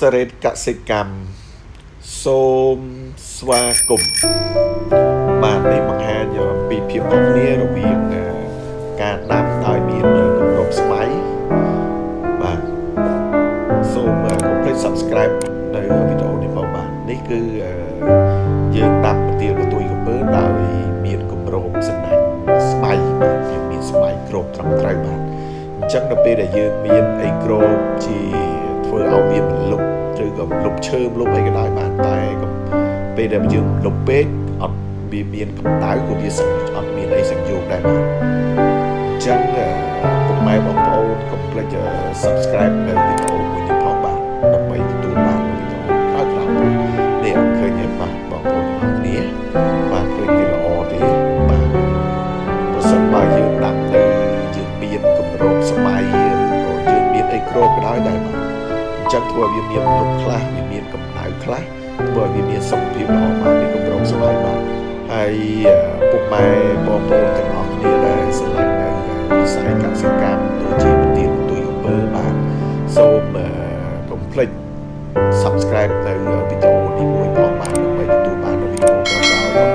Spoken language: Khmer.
សរេតកសិកម្មសូមស្វាគមន៍បាទនេះបង្ហាញអំពីភាពខុសគ្នារវាងការដាំដោយមានគម្របស្បៃបាទសូមកុំភ្លេច Subscribe នៅវីដេអូនេះផងបាទនេះគឺយើងដាំប្រទាលកទួយកំពើដោយមានគម្របសំណាញ់ស្បៃបាទយើងមានស្បៃគ្របត្រឹមត្រូវបាទអញ្ចឹងដល់ពេលដែលយើងមានអីគ្របជាធ្វើឲ្យវាមិនលុបឬ ក៏លុបឈើលុបអីក៏ដោយបានតែពេលដែលយើងលុបពេកអត់វាមានកម្ដៅក៏វាអត់មានអីសង្យោគដែរបាទអញ្ចឹងពុកម៉ែបងប្អូនកុំភ្លេច Subscribe នៅវីដេអូមួយនេះផងបាទដើម្បីទទួលបានវីដេអូក្រោយៗនេះឃើញទេបាទបងប្អូនទាំងអស់គ្នាបាទឃើញវាល្អទេបាទបើសិនបើយើងដាំនៅយើងមានគម្របស្បៃឬក៏យើងមានអីគ្របក៏ដោយដែរបាទអញ្ចឹងធ្វើឲ្យវាមានលុបខ្លះវាមានកម្ដៅខ្លះធ្វើឲ្យវាមានសុខភាពល្អបាទមានគម្របស្បៃបាទហើយពុកម៉ែបងប្អូនទាំងអស់គ្នាដែលស្រឡាញ់នៅវិស័យកសិកម្មដូចជាប្រទានទុយអំពើបាទសូមកុំភ្លេច subscribe នៅវីដេអូ